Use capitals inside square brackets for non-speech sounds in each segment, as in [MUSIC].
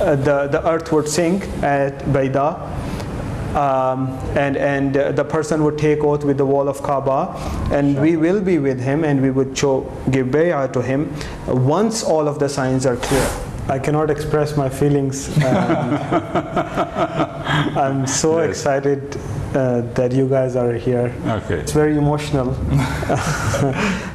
uh, the, the earth would sink at Baida. Um, and and uh, the person would take oath with the wall of Kaaba, and we will be with him, and we would show, give bay'ah to him once all of the signs are clear. I cannot express my feelings. and [LAUGHS] I'm so Yes. excited uh, that you guys are here. Okay. It's very emotional. [LAUGHS]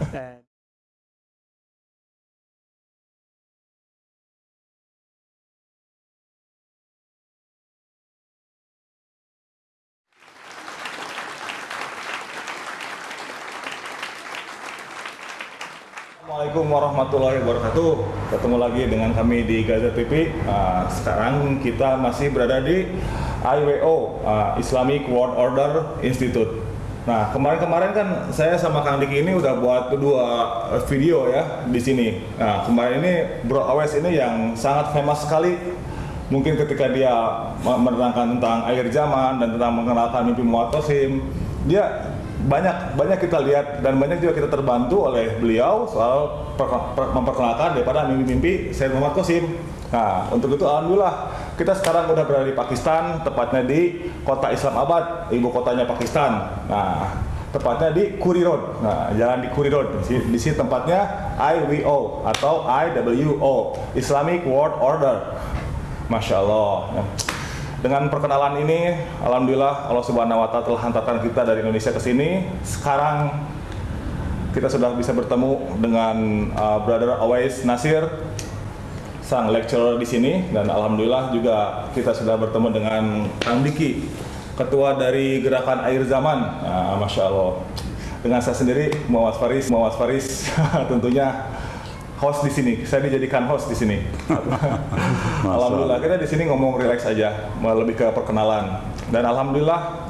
Assalamualaikum warahmatullahi wabarakatuh. Ketemu lagi dengan kami di Gaza TV. Uh, sekarang kita masih berada di IWO uh, Islamic World Order Institute. Nah kemarin-kemarin kan saya sama Kang Diki ini udah buat dua video ya di sini. Nah kemarin ini Bro Awes ini yang sangat famous sekali. Mungkin ketika dia menerangkan tentang akhir zaman dan tentang mengenalkan mimpi Qasim, dia banyak banyak kita lihat dan banyak juga kita terbantu oleh beliau soal per- per- memperkenalkan daripada mimpi-mimpi Sayyid Muhammad Qasim. Nah, untuk itu alhamdulillah kita sekarang udah berada di Pakistan, tepatnya di kota Islamabad, ibu kotanya Pakistan. Nah, tepatnya di Kuri Road. Nah, jalan di Kuri Road. Di, di sini tempatnya IWO atau IWO, Islamic World Order. Masya Allah. Dengan perkenalan ini, alhamdulillah Allah Subhanahu wa taala telah hantarkan kita dari Indonesia ke sini. Sekarang kita sudah bisa bertemu dengan uh, Brother Awais Nasir, sang lecturer di sini dan alhamdulillah juga kita sudah bertemu dengan Kang Diki, ketua dari Gerakan Air Zaman. Nah, Masya Allah. Dengan saya sendiri Muhammad Faris, Muhammad Faris [LAUGHS] tentunya host di sini. Saya dijadikan host di sini. [LAUGHS] alhamdulillah kita di sini ngomong relax aja, lebih ke perkenalan. Dan alhamdulillah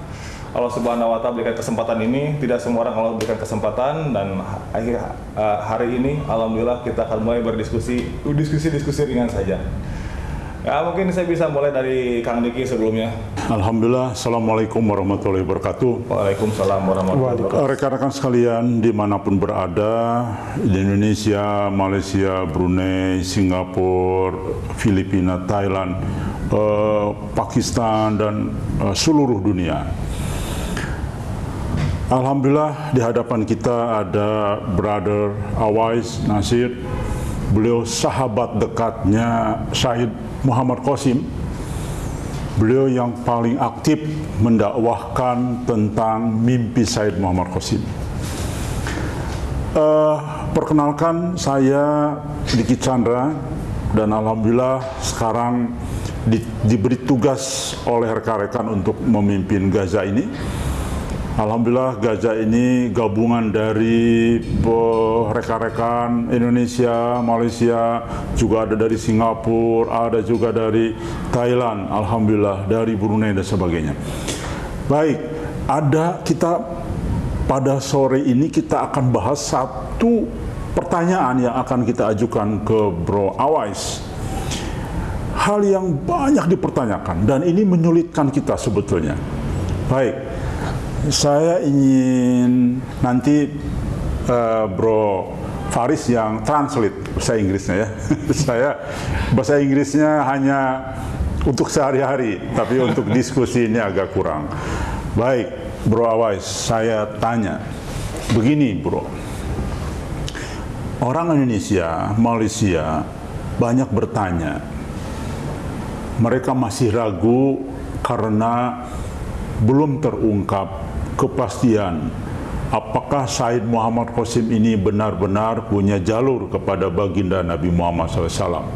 Allah Subhanahu wa taala berikan kesempatan ini, tidak semua orang Allah berikan kesempatan dan akhir eh, hari ini alhamdulillah kita akan mulai berdiskusi diskusi-diskusi ringan saja. Ya mungkin saya bisa mulai dari Kang Diki sebelumnya. Alhamdulillah, Assalamualaikum warahmatullahi wabarakatuh. Waalaikumsalam warahmatullahi wabarakatuh. Rekan-rekan sekalian di mana pun berada di Indonesia, Malaysia, Brunei, Singapura, Filipina, Thailand, eh, Pakistan dan eh, seluruh dunia. Alhamdulillah di hadapan kita ada Brother Awais Nasir, beliau sahabat dekatnya Syahid Muhammad Qasim. Beliau yang paling aktif mendakwahkan tentang mimpi Said Muhammad Qasim. Eh, perkenalkan saya Diki Chandra dan alhamdulillah sekarang di- diberi tugas oleh rekan-rekan untuk memimpin Gaza ini. Alhamdulillah Gaza ini gabungan dari rekan-rekan Indonesia, Malaysia, juga ada dari Singapura, ada juga dari Thailand, Alhamdulillah dari Brunei dan sebagainya. Baik, ada kita pada sore ini kita akan bahas satu pertanyaan yang akan kita ajukan ke Bro Awais. Hal yang banyak dipertanyakan dan ini menyulitkan kita sebetulnya. Baik, saya ingin nanti eh, Bro Faris yang translate bahasa Inggrisnya ya. [LAUGHS] saya bahasa Inggrisnya hanya untuk sehari-hari, tapi untuk diskusi ini agak kurang. Baik, Bro Awais, saya tanya, begini Bro, orang Indonesia, Malaysia banyak bertanya, mereka masih ragu karena belum terungkap kepastian apakah Said Muhammad Qasim ini benar-benar punya jalur kepada baginda Nabi Muhammad SAW.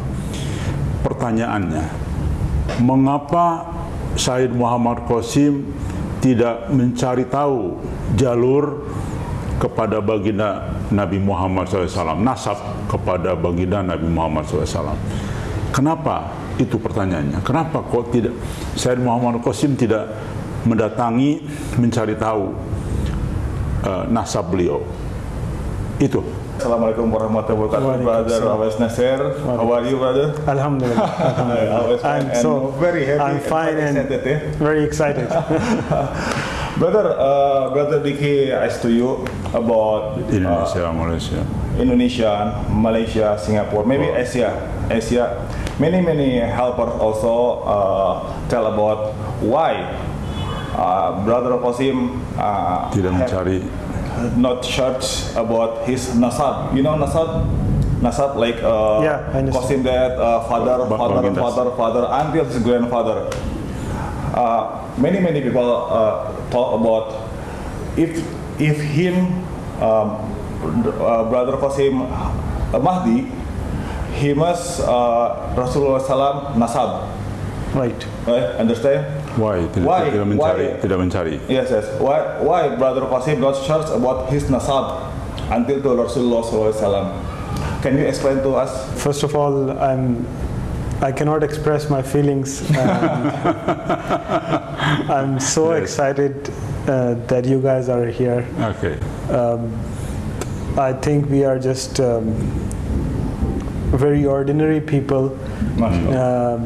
Pertanyaannya, mengapa Said Muhammad Qasim tidak mencari tahu jalur kepada baginda Nabi Muhammad SAW, nasab kepada baginda Nabi Muhammad SAW. Kenapa? Itu pertanyaannya. Kenapa kok tidak Said Muhammad Qasim tidak mendatangi mencari tahu uh, nasab beliau? Itu. Assalamualaikum warahmatullahi wabarakatuh, Brother Awais Nasir. How are you, brother? Alhamdulillah. [LAUGHS] I'm and so very happy I'm fine and excited, eh? very excited. [LAUGHS] Brother, uh, brother Diki asked to you about uh, Indonesia, Malaysia. Indonesia, Malaysia, Singapore, maybe Oh. Asia. Asia, many many helpers also uh, tell about why uh, Brother Qasim uh, Tidak mencari not search about his nasab. You know nasab? Nasab like uh, Yeah. Qasim that uh, father, Ba- father, father, father, until his grandfather. Uh, many many people uh, talk about if if him um, uh, brother Qasim uh, Mahdi, he must uh, Rasulullah Salam nasab. Right. Right? Understand? Why tidak, Why? tidak mencari Why? tidak mencari Yes, yes. Why, why Brother Qasim not search about his nasab until to Rasulullah SAW? Can you explain to us? First of all, I'm. I cannot express my feelings. and [LAUGHS] I'm so Yes. excited uh, that you guys are here. Okay. Um, I think we are just um, very ordinary people, MashaAllah. um,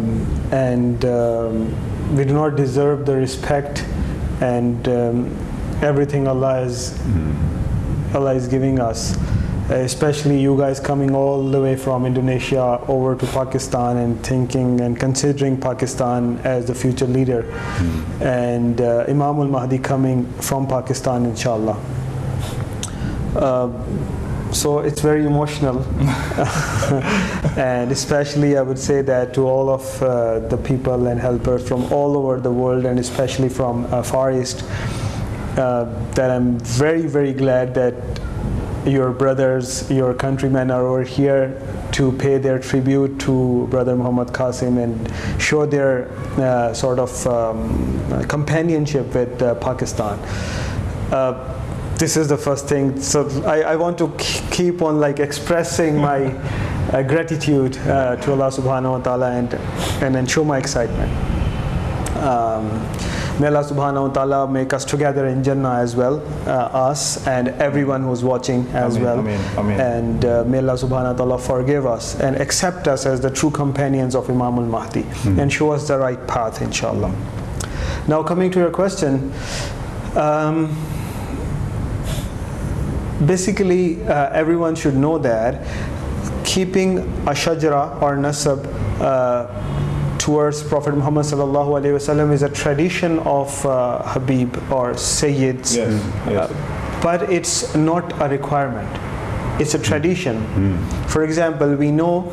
and um, we do not deserve the respect and um, everything Allah is Allah is giving us. Especially you guys coming all the way from Indonesia over to Pakistan and thinking and considering Pakistan as the future leader, and uh, Imam al Mahdi coming from Pakistan, inshallah. Uh, so it's very emotional, [LAUGHS] and especially I would say that to all of uh, the people and helpers from all over the world, and especially from uh, Far East, uh, that I'm very very glad that your brothers, your countrymen are over here to pay their tribute to Brother Muhammad Qasim and show their uh, sort of um, companionship with uh, Pakistan. This is the first thing. So I, I want to keep on like expressing my uh, gratitude uh, to Allah Subhanahu wa Taala and and then show my excitement. Um, may Allah Subhanahu wa Taala make us together in Jannah as well, uh, us and everyone who's watching as Ameen, well. ameen, ameen. And uh, may Allah Subhanahu wa Taala forgive us and accept us as the true companions of Imam al Mahdi and show us the right path, inshallah. Now, coming to your question. Um, basically uh, everyone should know that keeping a shajara or nasab uh, towards Prophet Muhammad sallallahu alaihi wasallam is a tradition of uh, Habib or Sayyids, Yes, yes. Uh, but it's not a requirement. It's a tradition. For example, we know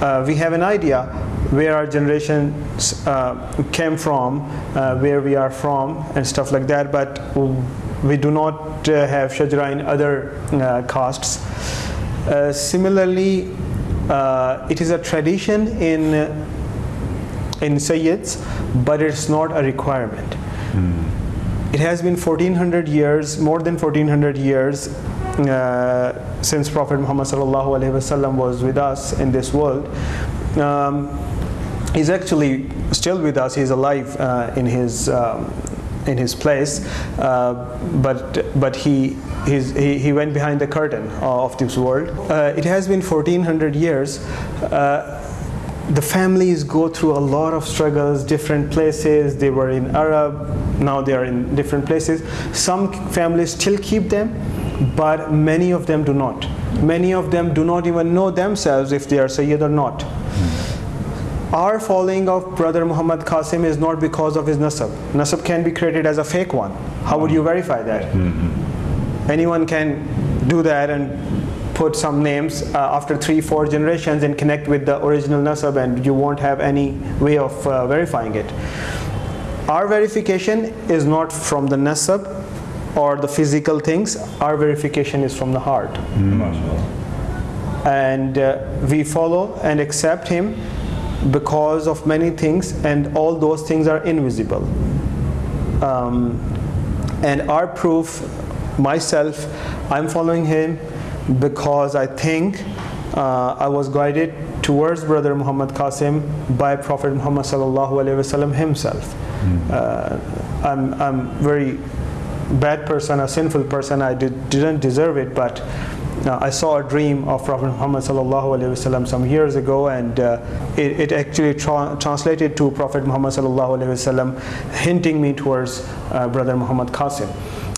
uh, we have an idea where our generations uh, came from, uh, where we are from, and stuff like that. But we do not uh, have shajra in other uh, castes. Uh, similarly, uh, it is a tradition in in Sayyids, but it's not a requirement. It has been 1400 years, more than 1400 years uh, since Prophet Muhammad sallallahu alaihi wasallam was with us in this world. Um, he's actually still with us. He's alive uh, in his um, in his place, uh, but but he. He, he went behind the curtain of this world. Uh, it has been 1400 years. Uh, the families go through a lot of struggles, different places. They were in Arab, now they are in different places. Some families still keep them, but many of them do not. Many of them do not even know themselves if they are Sayyid or not. Our following of Brother Muhammad Qasim is not because of his nasab. Nasab can be created as a fake one. How would you verify that? Anyone can do that and put some names uh, after three, four generations and connect with the original nasab, and you won't have any way of uh, verifying it. Our verification is not from the nasab or the physical things. Our verification is from the heart, MashaAllah. and uh, we follow and accept him because of many things, and all those things are invisible. Um, and our proof, myself, I'm following him because I think uh, I was guided towards Brother Muhammad Qasim by Prophet Muhammad sallallahu alaihi wasallam himself. Uh, I'm I'm very bad person, a sinful person. I did, didn't deserve it, but uh, I saw a dream of Prophet Muhammad sallallahu alaihi wasallam some years ago, and uh, it, it actually tra- translated to Prophet Muhammad sallallahu alaihi wasallam, hinting me towards uh, Brother Muhammad Qasim.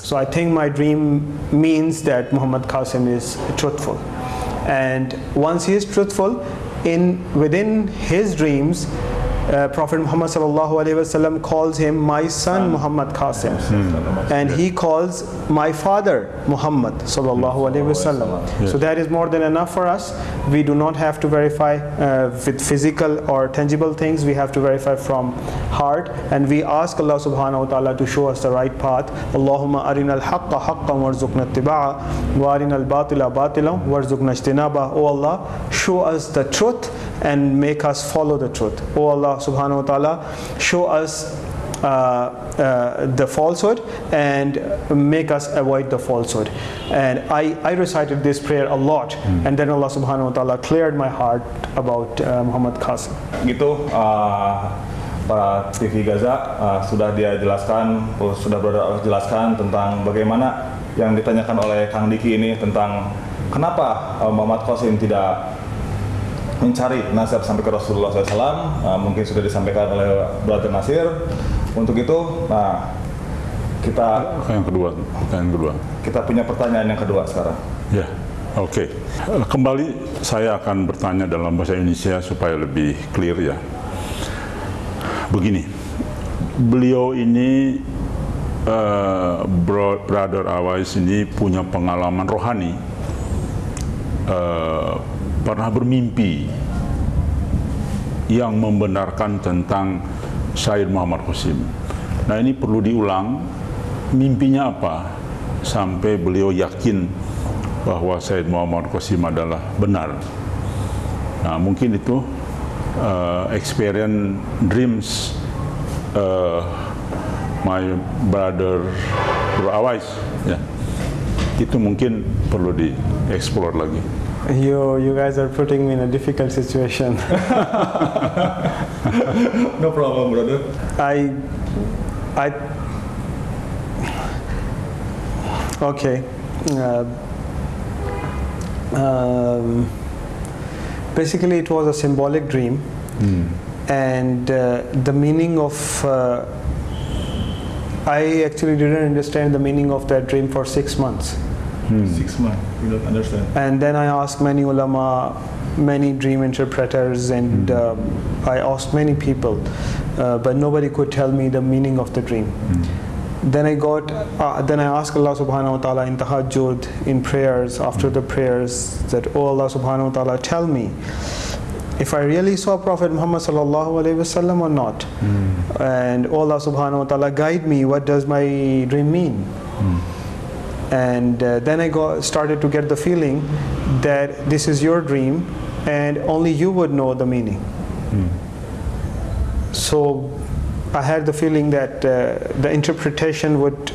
So I think my dream means that Muhammad Qasim is truthful, and once he is truthful, in within his dreams, uh, Prophet Muhammad sallallahu alaihi wasallam calls him my son Muhammad Qasim, and he calls my father Muhammad sallallahu alaihi wasallam. So that is more than enough for us. We do not have to verify uh, with physical or tangible things. We have to verify from heart, and we ask Allah subhanahu wa taala to show us the right path. Allahumma arina al-haqqa haqqan warzuqna ittiba'a wa arina al-batila batilan warzuqna ijtinaba. Oh Allah, show us the truth and make us follow the truth. Oh Allah subhanahu wa ta'ala, show us uh, uh, the falsehood and make us avoid the falsehood. And I, I recited this prayer a lot, and then Allah subhanahu wa ta'ala cleared my heart about uh, Muhammad Qasim. gitu uh, para TV Gaza uh, sudah dia jelaskan sudah berada jelaskan tentang bagaimana yang ditanyakan oleh Kang Diki ini tentang kenapa uh, Muhammad Qasim tidak mencari nasihat sampai ke Rasulullah SAW uh, mungkin sudah disampaikan oleh Brother Nasir untuk itu nah kita Yang kedua, pertanyaan kedua. kita punya pertanyaan yang kedua sekarang Ya, oke. Eh, Kembali saya akan bertanya dalam bahasa Indonesia supaya lebih clear ya. Begini, beliau ini bro- Brother Awais ini punya pengalaman rohani, eh, pernah bermimpi yang membenarkan tentang Said Muhammad Qasim. Nah ini perlu diulang, mimpinya apa sampai beliau yakin bahwa Said Muhammad Qasim adalah benar. Nah mungkin itu uh, experience dreams uh, my brother Bro Awais ya. Itu mungkin perlu dieksplor lagi. You, you guys are putting me in a difficult situation. [LAUGHS] no problem brother I, I, okay. Uh, um, basically, it was a symbolic dream, and uh, the meaning of. Uh, I actually didn't understand the meaning of that dream for six months. six months you don't understand And then I asked many ulama, many dream interpreters, and um, I asked many people, uh, but nobody could tell me the meaning of the dream. Then I got, uh, then I asked Allah Subhanahu wa Taala in tahajjud, in prayers, after the prayers, that Oh Allah Subhanahu wa Taala, tell me if I really saw Prophet Muhammad Sallallahu Alaihi Wasallam or not, and oh Allah Subhanahu wa Taala, guide me. What does my dream mean? and uh, then I got, started to get the feeling that this is your dream and only you would know the meaning. So I had the feeling that uh, the interpretation would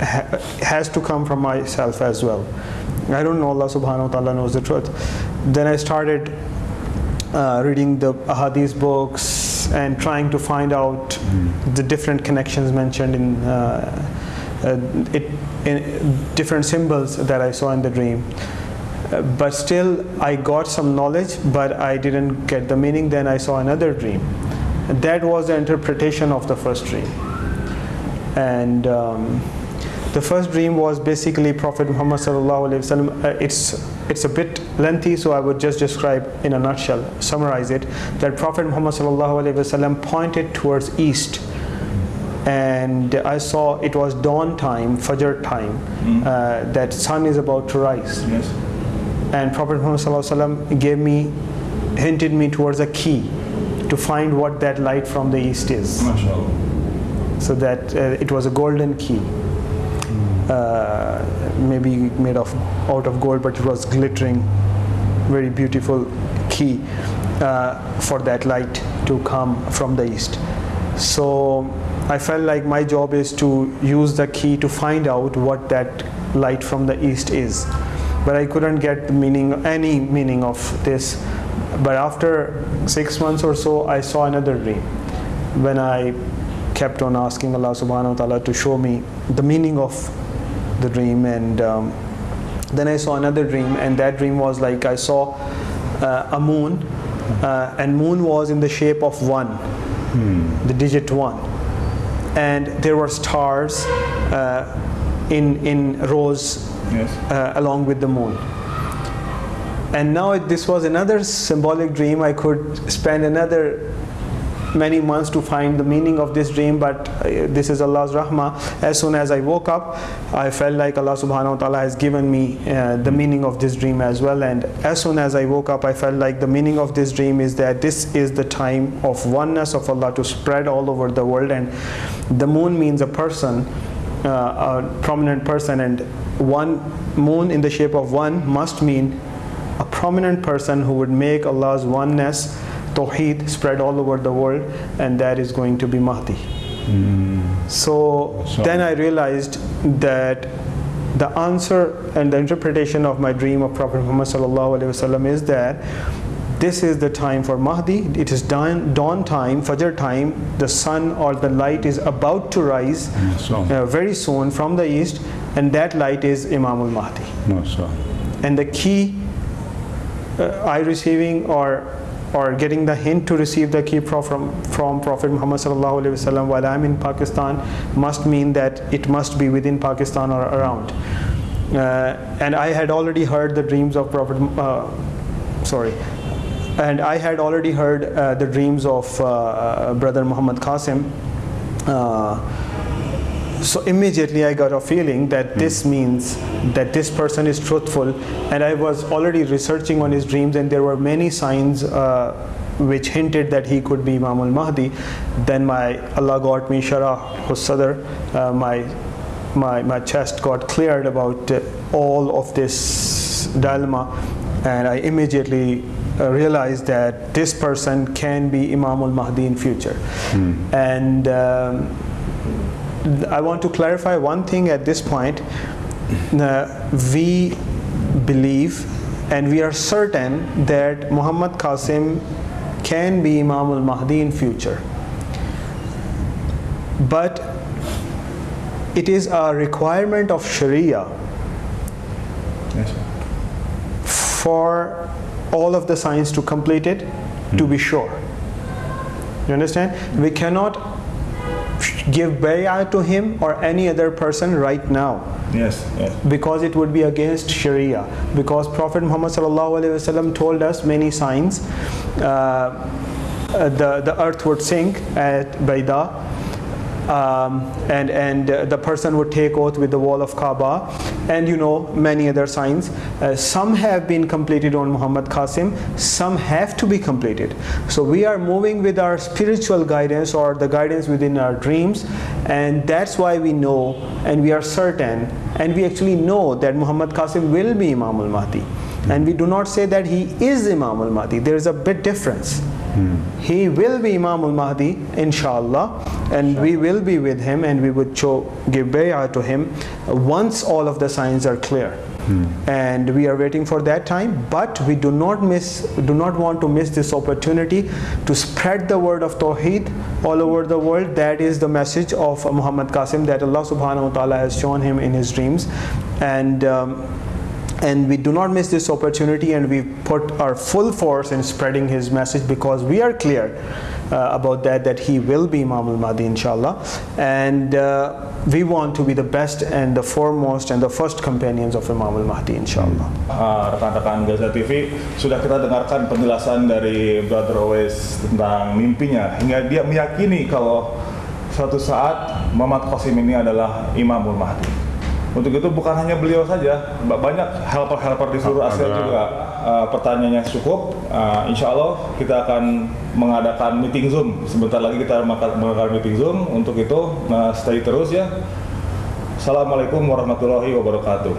ha- has to come from myself as well. I don't know Allah subhanahu wa ta'ala knows the truth. Then I started uh, reading the ahadith books and trying to find out the different connections mentioned in uh, uh, it in different symbols that I saw in the dream. Uh, but still, I got some knowledge, but I didn't get the meaning. Then I saw another dream. And that was the interpretation of the first dream. And um, the first dream was basically Prophet Muhammad sallallahu alaihi wasallam. Uh, it's it's a bit lengthy, so I would just describe in a nutshell, summarize it. That Prophet Muhammad sallallahu alaihi wasallam pointed towards east, and I saw it was dawn time, Fajr time, uh, that sun is about to rise. yes And Prophet Muhammad sallallahu alaihi wasallam gave me, hinted me towards a key to find what that light from the east is. So that uh, it was a golden key, uh, maybe made of out of gold, but it was glittering, very beautiful key uh, for that light to come from the east. So I felt like my job is to use the key to find out what that light from the east is. But I couldn't get the meaning, any meaning of this. But after six months or so, I saw another dream. When I kept on asking Allah subhanahu wa ta'ala to show me the meaning of the dream and um, then I saw another dream and that dream was like I saw uh, a moon uh, and moon was in the shape of one the digit one. And there were stars uh, in in rows yes. uh, along with the moon and now it, this was another symbolic dream. I could spend another many months to find the meaning of this dream but uh, this is Allah's rahmah. As soon as I woke up I felt like Allah subhanahu wa ta'ala has given me uh, the meaning of this dream as well. And as soon as I woke up I felt like the meaning of this dream is that this is the time of oneness of Allah to spread all over the world. And the moon means a person uh, a prominent person. And one moon in the shape of one must mean prominent person who would make Allah's oneness Tawheed spread all over the world, and that is going to be Mahdi. So, So- then I realized that the answer and the interpretation of my dream of Prophet Muhammad sallallahu alaihi wasallam is that this is the time for Mahdi. It is dawn, dawn time, Fajr time. The sun or the light is about to rise uh, very soon from the east, and that light is Imam al Mahdi and the key uh, I receiving or or getting the hint to receive the key pro- from from Prophet Muhammad sallallahu alaihi wasallam while I'm in Pakistan must mean that it must be within Pakistan or around. Uh, and I had already heard the dreams of Prophet. Uh, sorry. And I had already heard uh, the dreams of uh, uh, brother Muhammad Qasim. So immediately I got a feeling that this means that this person is truthful, and I was already researching on his dreams, and there were many signs uh, which hinted that he could be Imam al Mahdi. Then my Allah got me Sharah Sadr, uh, my my my chest got cleared about uh, all of this dilemma, and I immediately uh, realized that this person can be Imam al Mahdi in future, and. Um, I want to clarify one thing at this point. Uh, we believe and we are certain that Muhammad Qasim can be Imam al Mahdi in future. But it is a requirement of Sharia Yes, for all of the signs to complete it to be sure. You understand? We cannot give bay'ah to him or any other person right now Yes, yes. because it would be against Sharia. Because Prophet Muhammad sallallahu alaihi wasallam told us many signs. Uh, uh, the the earth would sink at Baida, um, and and uh, the person would take oath with the wall of Kaaba, and you know many other signs. Uh, some have been completed on Muhammad Qasim. Some have to be completed. So we are moving with our spiritual guidance or the guidance within our dreams, and that's why we know and we are certain and we actually know that Muhammad Qasim will be Imam al Mahdi. And we do not say that he is Imam al Mahdi. There is a bit difference. He will be Imam al Mahdi, inshallah, and we will be with him and we would show, give bay'ah to him once all of the signs are clear. And we are waiting for that time, but we do not miss, do not want to miss this opportunity to spread the word of Tawheed all over the world. That is the message of Muhammad Qasim that Allah subhanahu wa ta'ala has shown him in his dreams. And um, and we do not miss this opportunity and we put our full force in spreading his message because we are clear about that that he will be Imam al-Mahdi inshallah. And uh, we want to be the best and the foremost and the first companions of Imam al-Mahdi inshallah. Ah, rekan-rekan Gaza TV sudah kita dengarkan penjelasan dari Brother Owais tentang mimpinya. Hingga dia meyakini kalau suatu saat Muhammad Qasim ini adalah Imamul Mahdi. Untuk itu bukan hanya beliau saja, ba- banyak helper-helper di seluruh Asia Ada- juga uh, pertanyaannya cukup. Uh, insya Allah kita akan mengadakan meeting Zoom. Sebentar lagi kita mengadakan meeting Zoom. Untuk itu uh, stay terus ya. Assalamualaikum warahmatullahi wabarakatuh.